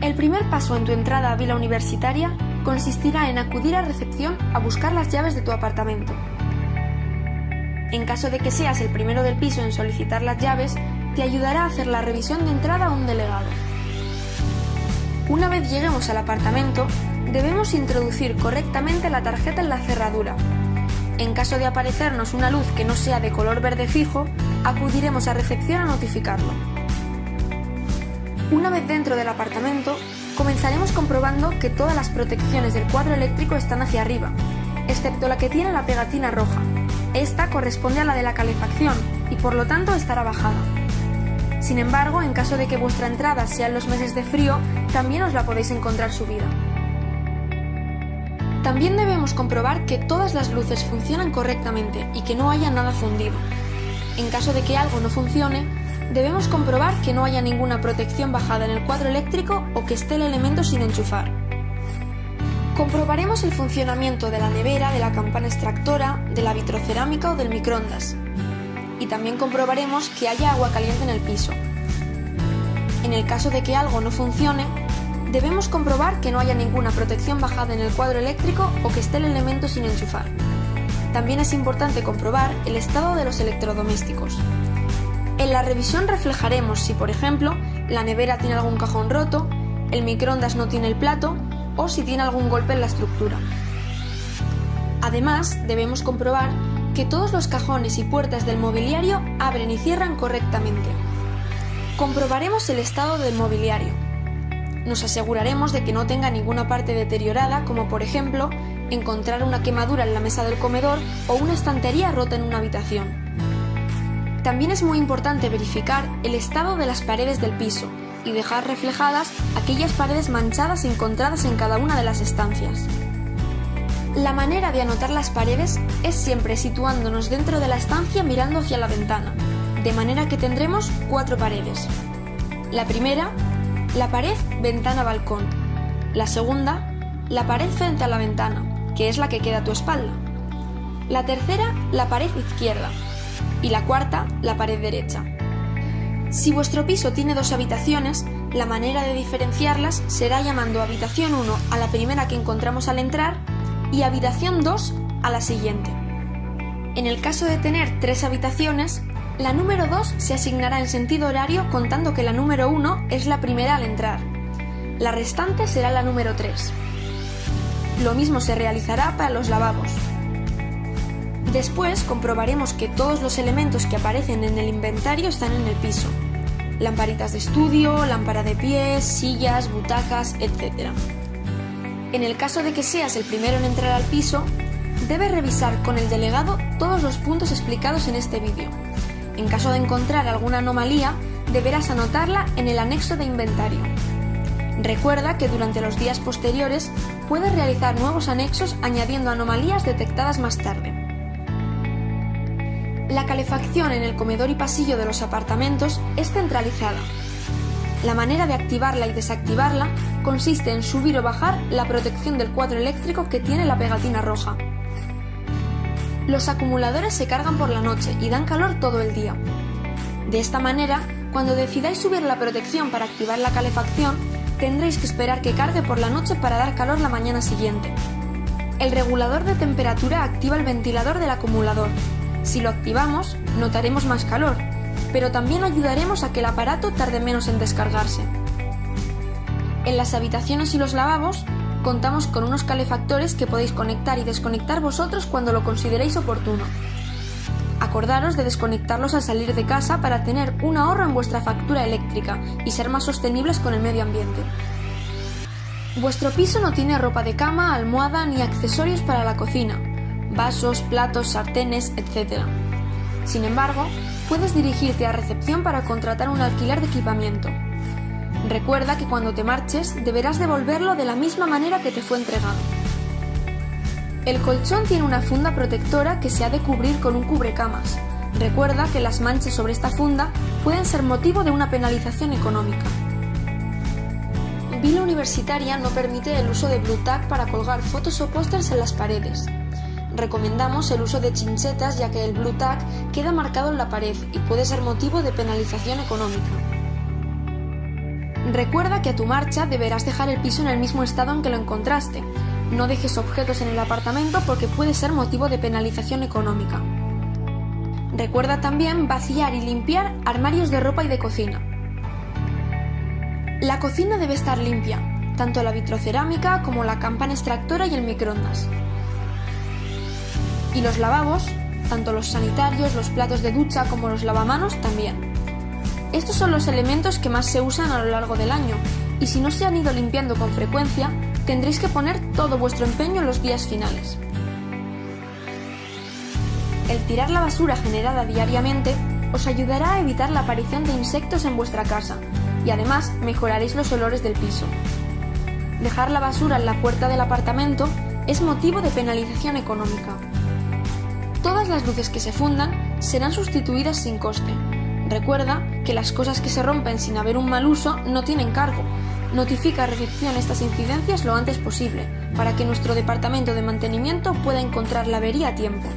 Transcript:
El primer paso en tu entrada a Vila Universitaria consistirá en acudir a recepción a buscar las llaves de tu apartamento. En caso de que seas el primero del piso en solicitar las llaves, te ayudará a hacer la revisión de entrada a un delegado. Una vez lleguemos al apartamento, debemos introducir correctamente la tarjeta en la cerradura. En caso de aparecernos una luz que no sea de color verde fijo, acudiremos a recepción a notificarlo. Una vez dentro del apartamento, comenzaremos comprobando que todas las protecciones del cuadro eléctrico están hacia arriba, excepto la que tiene la pegatina roja. Esta corresponde a la de la calefacción y por lo tanto estará bajada. Sin embargo, en caso de que vuestra entrada sea en los meses de frío, también os la podéis encontrar subida. También debemos comprobar que todas las luces funcionan correctamente y que no haya nada fundido. En caso de que algo no funcione, debemos comprobar que no haya ninguna protección bajada en el cuadro eléctrico o que esté el elemento sin enchufar. Comprobaremos el funcionamiento de la nevera, de la campana extractora, de la vitrocerámica o del microondas. Y también comprobaremos que haya agua caliente en el piso. En el caso de que algo no funcione, debemos comprobar que no haya ninguna protección bajada en el cuadro eléctrico o que esté el elemento sin enchufar. También es importante comprobar el estado de los electrodomésticos. En la revisión reflejaremos si, por ejemplo, la nevera tiene algún cajón roto, el microondas no tiene el plato o si tiene algún golpe en la estructura. Además, debemos comprobar que todos los cajones y puertas del mobiliario abren y cierran correctamente. Comprobaremos el estado del mobiliario. Nos aseguraremos de que no tenga ninguna parte deteriorada, como por ejemplo encontrar una quemadura en la mesa del comedor o una estantería rota en una habitación. También es muy importante verificar el estado de las paredes del piso y dejar reflejadas aquellas paredes manchadas encontradas en cada una de las estancias. La manera de anotar las paredes es siempre situándonos dentro de la estancia mirando hacia la ventana, de manera que tendremos cuatro paredes. La primera, la pared ventana-balcón. La segunda, la pared frente a la ventana, que es la que queda a tu espalda. La tercera, la pared izquierda, y la cuarta, la pared derecha. Si vuestro piso tiene dos habitaciones, la manera de diferenciarlas será llamando habitación 1 a la primera que encontramos al entrar y habitación 2 a la siguiente. En el caso de tener tres habitaciones, la número 2 se asignará en sentido horario contando que la número 1 es la primera al entrar. La restante será la número 3. Lo mismo se realizará para los lavabos. Después comprobaremos que todos los elementos que aparecen en el inventario están en el piso. Lamparitas de estudio, lámpara de pies, sillas, butacas, etc. En el caso de que seas el primero en entrar al piso, debes revisar con el delegado todos los puntos explicados en este vídeo. En caso de encontrar alguna anomalía, deberás anotarla en el anexo de inventario. Recuerda que durante los días posteriores puedes realizar nuevos anexos añadiendo anomalías detectadas más tarde. La calefacción en el comedor y pasillo de los apartamentos es centralizada. La manera de activarla y desactivarla consiste en subir o bajar la protección del cuadro eléctrico que tiene la pegatina roja. Los acumuladores se cargan por la noche y dan calor todo el día. De esta manera, cuando decidáis subir la protección para activar la calefacción, tendréis que esperar que cargue por la noche para dar calor la mañana siguiente. El regulador de temperatura activa el ventilador del acumulador si lo activamos, notaremos más calor, pero también ayudaremos a que el aparato tarde menos en descargarse. En las habitaciones y los lavabos contamos con unos calefactores que podéis conectar y desconectar vosotros cuando lo consideréis oportuno. Acordaros de desconectarlos al salir de casa para tener un ahorro en vuestra factura eléctrica y ser más sostenibles con el medio ambiente. Vuestro piso no tiene ropa de cama, almohada ni accesorios para la cocina, vasos, platos, sartenes, etc. Sin embargo, puedes dirigirte a recepción para contratar un alquiler de equipamiento. Recuerda que cuando te marches deberás devolverlo de la misma manera que te fue entregado. El colchón tiene una funda protectora que se ha de cubrir con un cubrecamas. Recuerda que las manchas sobre esta funda pueden ser motivo de una penalización económica. Vila Universitaria no permite el uso de Blue para colgar fotos o pósters en las paredes recomendamos el uso de chinchetas ya que el Blue Tag queda marcado en la pared y puede ser motivo de penalización económica. Recuerda que a tu marcha deberás dejar el piso en el mismo estado en que lo encontraste. No dejes objetos en el apartamento porque puede ser motivo de penalización económica. Recuerda también vaciar y limpiar armarios de ropa y de cocina. La cocina debe estar limpia, tanto la vitrocerámica como la campana extractora y el microondas. Y los lavabos, tanto los sanitarios, los platos de ducha como los lavamanos también. Estos son los elementos que más se usan a lo largo del año, y si no se han ido limpiando con frecuencia, tendréis que poner todo vuestro empeño en los días finales. El tirar la basura generada diariamente os ayudará a evitar la aparición de insectos en vuestra casa, y además mejoraréis los olores del piso. Dejar la basura en la puerta del apartamento es motivo de penalización económica. Todas las luces que se fundan serán sustituidas sin coste. Recuerda que las cosas que se rompen sin haber un mal uso no tienen cargo. Notifica a recepción estas incidencias lo antes posible, para que nuestro departamento de mantenimiento pueda encontrar la avería a tiempo.